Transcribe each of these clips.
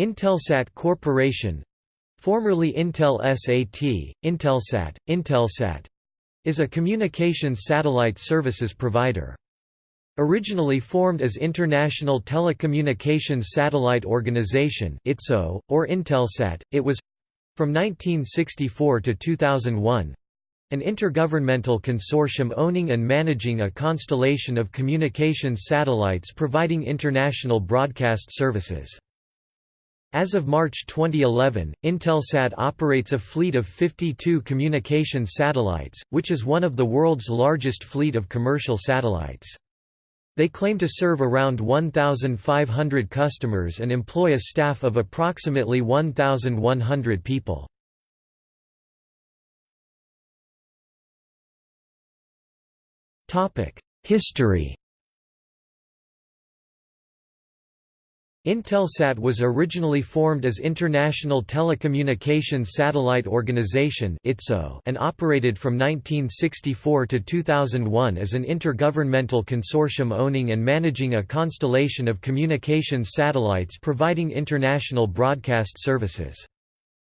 Intelsat Corporation formerly Intel SAT, Intelsat, Intelsat is a communications satellite services provider. Originally formed as International Telecommunications Satellite Organization (ITSO) or Intelsat, it was from 1964 to 2001 an intergovernmental consortium owning and managing a constellation of communications satellites providing international broadcast services. As of March 2011, Intelsat operates a fleet of 52 communications satellites, which is one of the world's largest fleet of commercial satellites. They claim to serve around 1,500 customers and employ a staff of approximately 1,100 people. History Intelsat was originally formed as International Telecommunications Satellite Organization and operated from 1964 to 2001 as an intergovernmental consortium owning and managing a constellation of communications satellites providing international broadcast services.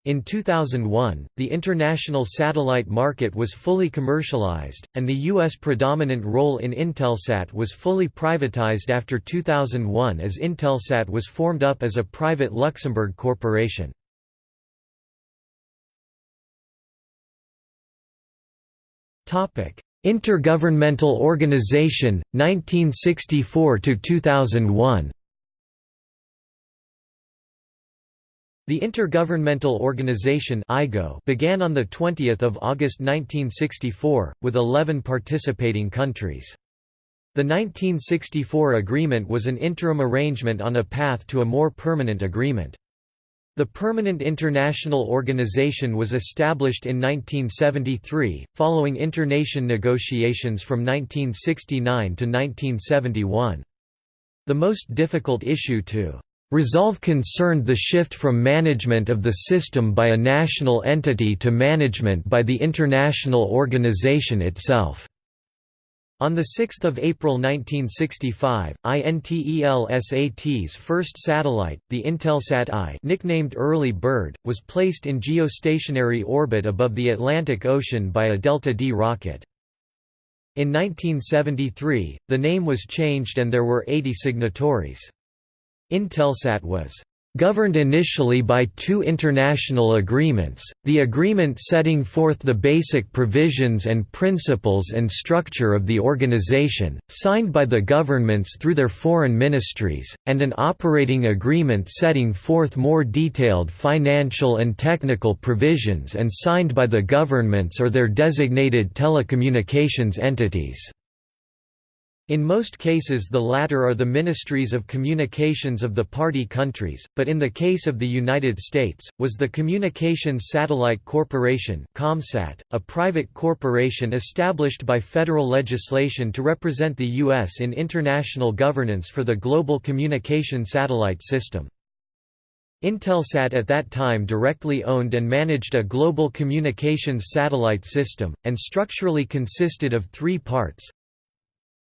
In 2001, the international satellite market was fully commercialized, and the U.S. predominant role in Intelsat was fully privatized after 2001 as Intelsat was formed up as a private Luxembourg corporation. Intergovernmental Organization, 1964–2001 The Intergovernmental Organization began on 20 August 1964, with 11 participating countries. The 1964 agreement was an interim arrangement on a path to a more permanent agreement. The Permanent International Organization was established in 1973, following internation negotiations from 1969 to 1971. The most difficult issue to Resolve concerned the shift from management of the system by a national entity to management by the international organization itself. On 6 April 1965, INTELSAT's first satellite, the Intelsat I nicknamed Early Bird, was placed in geostationary orbit above the Atlantic Ocean by a Delta D rocket. In 1973, the name was changed and there were 80 signatories. Intelsat was governed initially by two international agreements, the agreement setting forth the basic provisions and principles and structure of the organization, signed by the governments through their foreign ministries, and an operating agreement setting forth more detailed financial and technical provisions and signed by the governments or their designated telecommunications entities. In most cases the latter are the ministries of communications of the party countries, but in the case of the United States, was the Communications Satellite Corporation ComSat, a private corporation established by federal legislation to represent the U.S. in international governance for the global communication satellite system. Intelsat at that time directly owned and managed a global communications satellite system, and structurally consisted of three parts,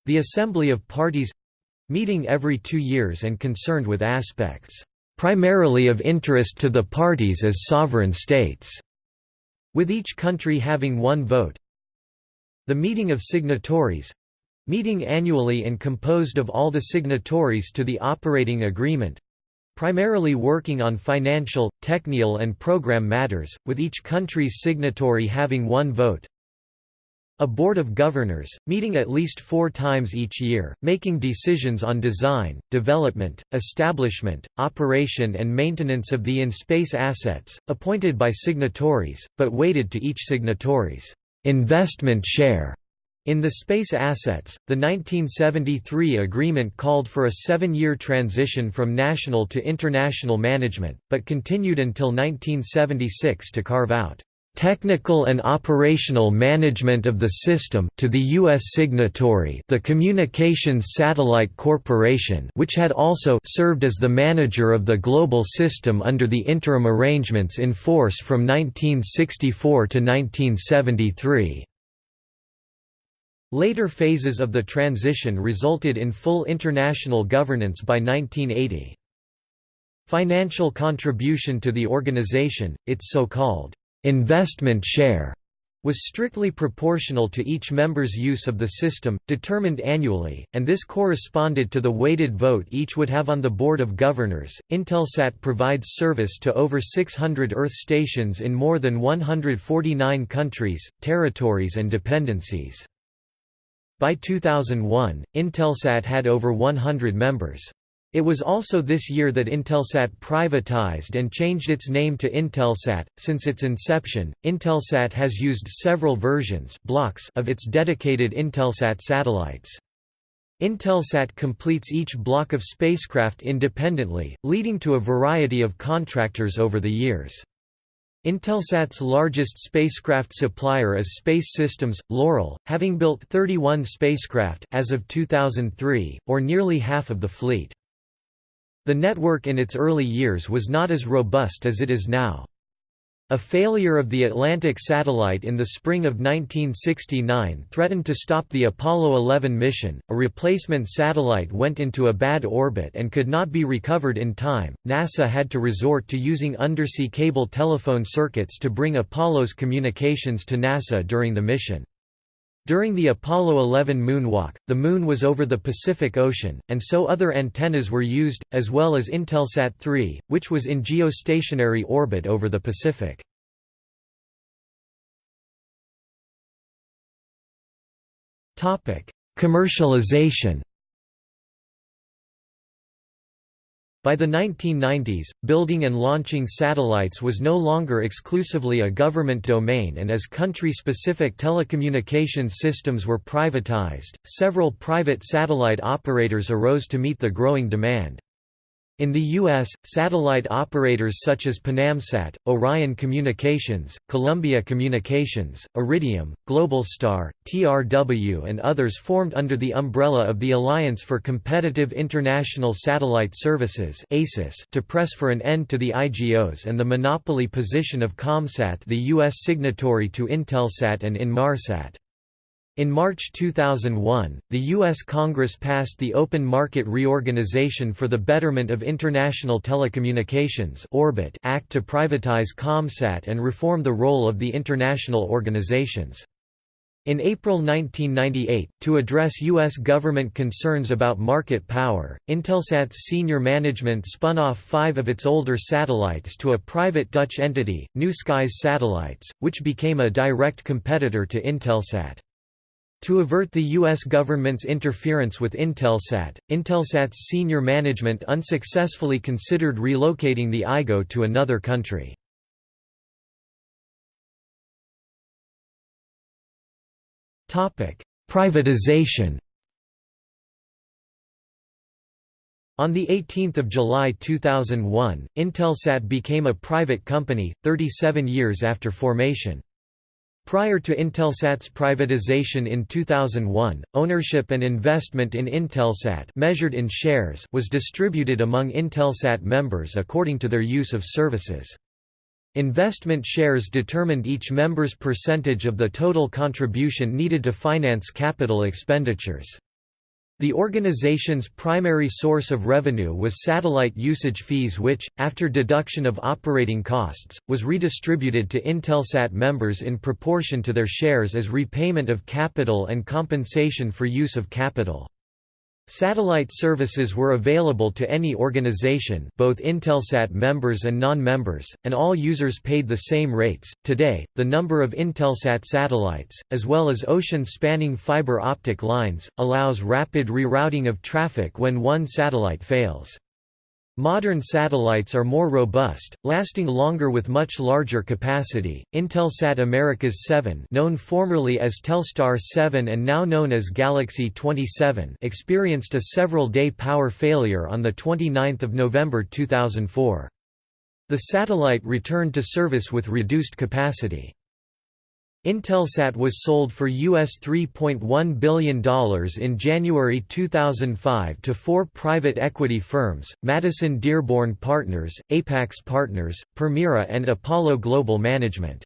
the Assembly of Parties meeting every two years and concerned with aspects primarily of interest to the parties as sovereign states, with each country having one vote. The meeting of signatories meeting annually and composed of all the signatories to the operating agreement primarily working on financial, technical and program matters, with each country's signatory having one vote. A Board of Governors, meeting at least four times each year, making decisions on design, development, establishment, operation and maintenance of the in-space assets, appointed by signatories, but weighted to each signatory's investment share. In the space assets, the 1973 agreement called for a seven-year transition from national to international management, but continued until 1976 to carve out technical and operational management of the system to the U.S. signatory the Communications Satellite Corporation which had also served as the manager of the global system under the interim arrangements in force from 1964 to 1973. Later phases of the transition resulted in full international governance by 1980. Financial contribution to the organization, its so-called investment share, was strictly proportional to each member's use of the system, determined annually, and this corresponded to the weighted vote each would have on the Board of Governors. Intelsat provides service to over 600 Earth stations in more than 149 countries, territories, and dependencies. By 2001, Intelsat had over 100 members. It was also this year that Intelsat privatized and changed its name to Intelsat. Since its inception, Intelsat has used several versions blocks of its dedicated Intelsat satellites. Intelsat completes each block of spacecraft independently, leading to a variety of contractors over the years. Intelsat's largest spacecraft supplier is Space Systems, Loral, having built 31 spacecraft as of 2003, or nearly half of the fleet. The network in its early years was not as robust as it is now. A failure of the Atlantic satellite in the spring of 1969 threatened to stop the Apollo 11 mission. A replacement satellite went into a bad orbit and could not be recovered in time. NASA had to resort to using undersea cable telephone circuits to bring Apollo's communications to NASA during the mission. During the Apollo 11 moonwalk, the Moon was over the Pacific Ocean, and so other antennas were used, as well as Intelsat 3, which was in geostationary orbit over the Pacific. Commercialization By the 1990s, building and launching satellites was no longer exclusively a government domain and as country-specific telecommunications systems were privatized, several private satellite operators arose to meet the growing demand. In the U.S., satellite operators such as Panamsat, Orion Communications, Columbia Communications, Iridium, Globalstar, TRW and others formed under the umbrella of the Alliance for Competitive International Satellite Services to press for an end to the IGOs and the monopoly position of Comsat the U.S. signatory to Intelsat and Inmarsat. In March 2001, the U.S. Congress passed the Open Market Reorganization for the Betterment of International Telecommunications Orbit Act to privatize Comsat and reform the role of the international organizations. In April 1998, to address U.S. government concerns about market power, Intelsat's senior management spun off five of its older satellites to a private Dutch entity, New Skies Satellites, which became a direct competitor to Intelsat. To avert the U.S. government's interference with Intelsat, Intelsat's senior management unsuccessfully considered relocating the IGO to another country. Privatization On 18 July 2001, Intelsat became a private company, 37 years after formation. Prior to Intelsat's privatization in 2001, ownership and investment in Intelsat measured in shares was distributed among Intelsat members according to their use of services. Investment shares determined each member's percentage of the total contribution needed to finance capital expenditures. The organization's primary source of revenue was satellite usage fees which, after deduction of operating costs, was redistributed to Intelsat members in proportion to their shares as repayment of capital and compensation for use of capital. Satellite services were available to any organization, both Intelsat members and non-members, and all users paid the same rates. Today, the number of Intelsat satellites, as well as ocean-spanning fiber optic lines, allows rapid rerouting of traffic when one satellite fails. Modern satellites are more robust, lasting longer with much larger capacity. Intelsat Americas 7, known formerly as Telstar 7 and now known as Galaxy 27, experienced a several-day power failure on the 29th of November 2004. The satellite returned to service with reduced capacity. Intelsat was sold for US $3.1 billion in January 2005 to four private equity firms, Madison Dearborn Partners, Apax Partners, Permira and Apollo Global Management.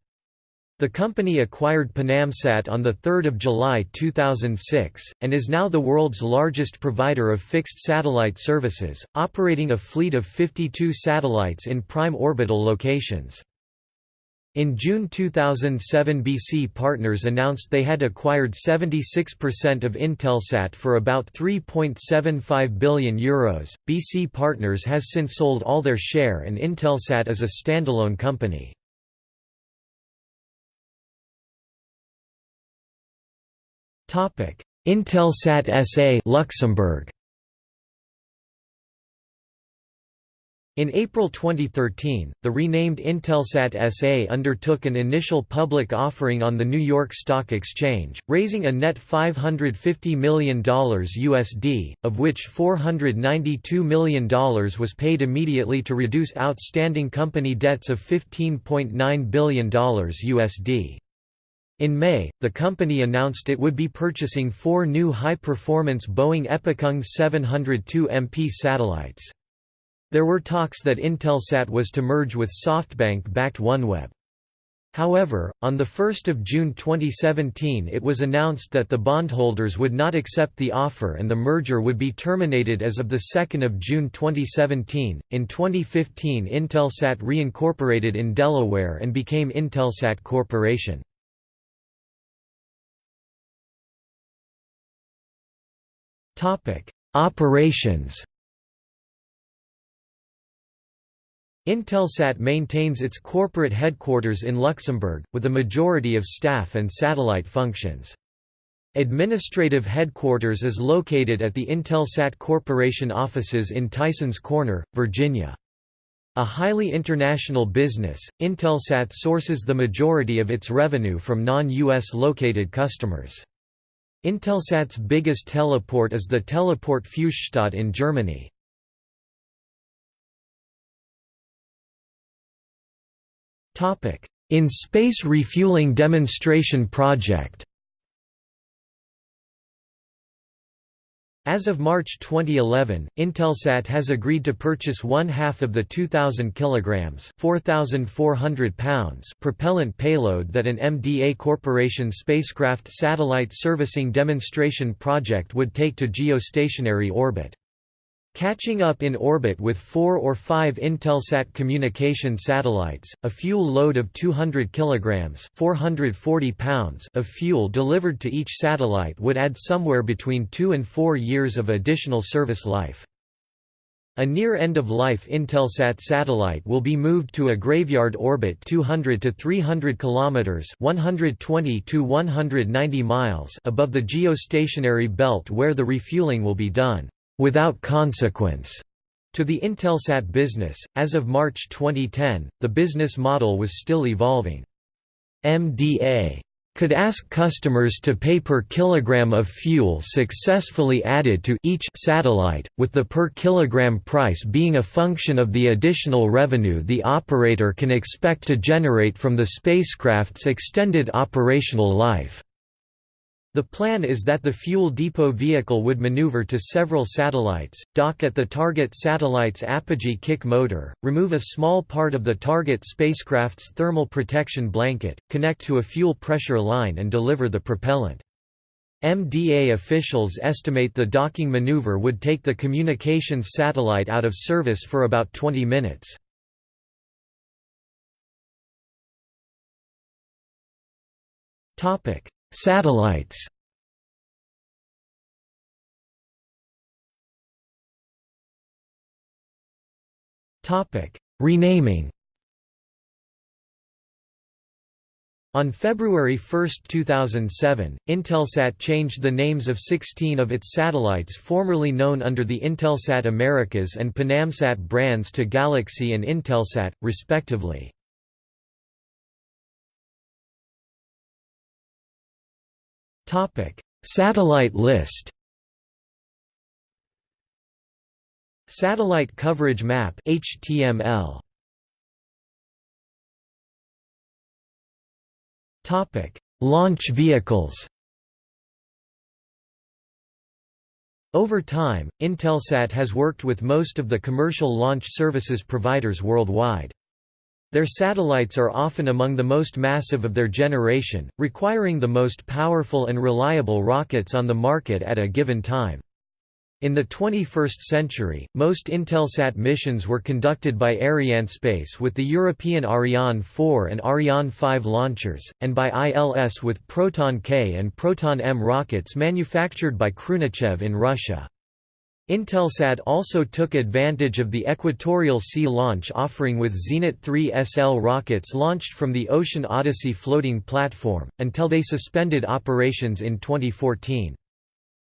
The company acquired PanamSat on 3 July 2006, and is now the world's largest provider of fixed satellite services, operating a fleet of 52 satellites in prime orbital locations. In June 2007 BC Partners announced they had acquired 76% of Intelsat for about €3.75 billion. Euros. BC Partners has since sold all their share and Intelsat is a standalone company. Intelsat SA Luxembourg In April 2013, the renamed Intelsat SA undertook an initial public offering on the New York Stock Exchange, raising a net $550 million USD, of which $492 million was paid immediately to reduce outstanding company debts of $15.9 billion USD. In May, the company announced it would be purchasing four new high-performance Boeing EpicNG 702 MP satellites. There were talks that Intelsat was to merge with SoftBank-backed OneWeb. However, on 1 June 2017 it was announced that the bondholders would not accept the offer and the merger would be terminated as of 2 June 2017. In 2015 Intelsat reincorporated in Delaware and became Intelsat Corporation. Operations Intelsat maintains its corporate headquarters in Luxembourg, with a majority of staff and satellite functions. Administrative headquarters is located at the Intelsat Corporation offices in Tysons Corner, Virginia. A highly international business, Intelsat sources the majority of its revenue from non-US located customers. Intelsat's biggest teleport is the Teleport Fuchsstadt in Germany. In Space Refueling Demonstration Project As of March 2011, Intelsat has agreed to purchase one half of the 2,000 kg 4,400 pounds propellant payload that an MDA Corporation spacecraft satellite servicing demonstration project would take to geostationary orbit. Catching up in orbit with four or five Intelsat communication satellites, a fuel load of 200 kg 440 pounds of fuel delivered to each satellite would add somewhere between two and four years of additional service life. A near end-of-life Intelsat satellite will be moved to a graveyard orbit 200 to 300 kilometers, 120 to 190 miles above the geostationary belt where the refueling will be done without consequence to the Intelsat business. As of March 2010, the business model was still evolving. MDA could ask customers to pay per kilogram of fuel successfully added to each satellite, with the per kilogram price being a function of the additional revenue the operator can expect to generate from the spacecraft's extended operational life. The plan is that the fuel depot vehicle would maneuver to several satellites, dock at the target satellite's apogee kick motor, remove a small part of the target spacecraft's thermal protection blanket, connect to a fuel pressure line and deliver the propellant. MDA officials estimate the docking maneuver would take the communications satellite out of service for about 20 minutes. Topic: Satellites Renaming On February 1, 2007, Intelsat changed the names of 16 of its satellites formerly known under the Intelsat Americas and PanamSat brands to Galaxy and Intelsat, respectively. Topic: Satellite list. Satellite coverage map HTML. Topic: Launch vehicles. Over time, Intelsat has worked with most of the commercial launch services providers worldwide. Their satellites are often among the most massive of their generation, requiring the most powerful and reliable rockets on the market at a given time. In the 21st century, most Intelsat missions were conducted by Arianespace with the European Ariane 4 and Ariane 5 launchers, and by ILS with Proton K and Proton M rockets manufactured by Khrunichev in Russia. Intelsat also took advantage of the Equatorial Sea launch offering with Zenit 3 SL rockets launched from the Ocean Odyssey floating platform, until they suspended operations in 2014.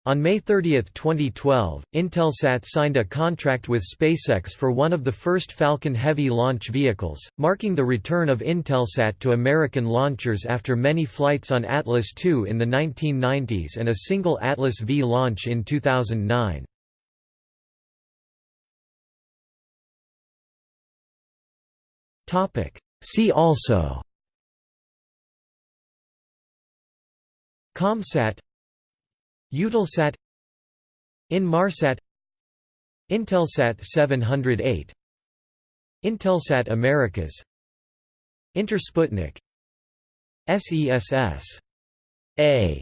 On May 30, 2012, Intelsat signed a contract with SpaceX for one of the first Falcon Heavy launch vehicles, marking the return of Intelsat to American launchers after many flights on Atlas II in the 1990s and a single Atlas V launch in 2009. See also. ComSat. Eutelsat. Inmarsat. Intelsat 708 Intelsat Americas. Intersputnik. SES S.A.